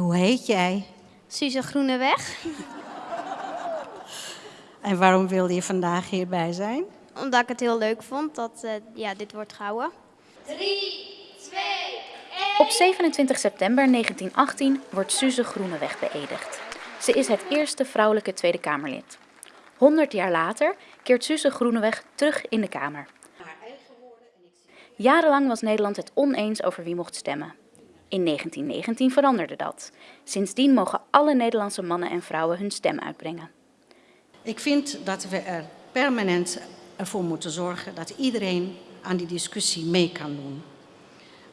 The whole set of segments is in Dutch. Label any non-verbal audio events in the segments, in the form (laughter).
Hoe heet jij? Suze Groeneweg. (laughs) En waarom wilde je vandaag hierbij zijn? Omdat ik het heel leuk vond dat uh, ja, dit wordt gehouden. 3, 2, 1. Op 27 september 1918 wordt Suze Groeneweg beëdigd. Ze is het eerste vrouwelijke Tweede Kamerlid. 100 jaar later keert Suze Groeneweg terug in de Kamer. Jarenlang was Nederland het oneens over wie mocht stemmen. In 1919 veranderde dat. Sindsdien mogen alle Nederlandse mannen en vrouwen hun stem uitbrengen. Ik vind dat we er permanent ervoor moeten zorgen dat iedereen aan die discussie mee kan doen.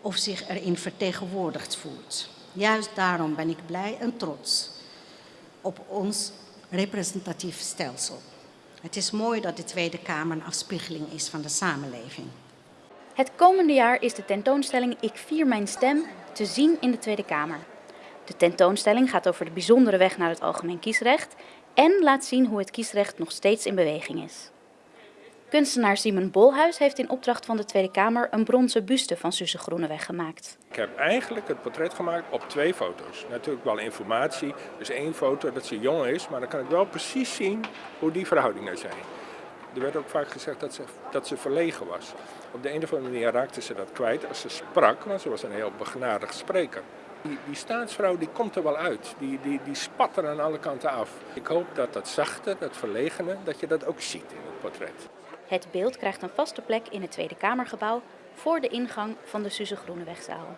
Of zich erin vertegenwoordigd voelt. Juist daarom ben ik blij en trots op ons representatief stelsel. Het is mooi dat de Tweede Kamer een afspiegeling is van de samenleving. Het komende jaar is de tentoonstelling Ik vier mijn stem te zien in de Tweede Kamer. De tentoonstelling gaat over de bijzondere weg naar het algemeen kiesrecht en laat zien hoe het kiesrecht nog steeds in beweging is. Kunstenaar Simon Bolhuis heeft in opdracht van de Tweede Kamer een bronzen buste van Suze Groeneweg gemaakt. Ik heb eigenlijk het portret gemaakt op twee foto's. Natuurlijk wel informatie, dus één foto dat ze jong is, maar dan kan ik wel precies zien hoe die verhoudingen zijn. Er werd ook vaak gezegd dat ze, dat ze verlegen was. Op de een of andere manier raakte ze dat kwijt als ze sprak, want ze was een heel begnadigd spreker. Die, die staatsvrouw die komt er wel uit, die, die, die spat er aan alle kanten af. Ik hoop dat dat zachte, dat verlegene, dat je dat ook ziet in het portret. Het beeld krijgt een vaste plek in het Tweede Kamergebouw voor de ingang van de Suze Groenewegzaal.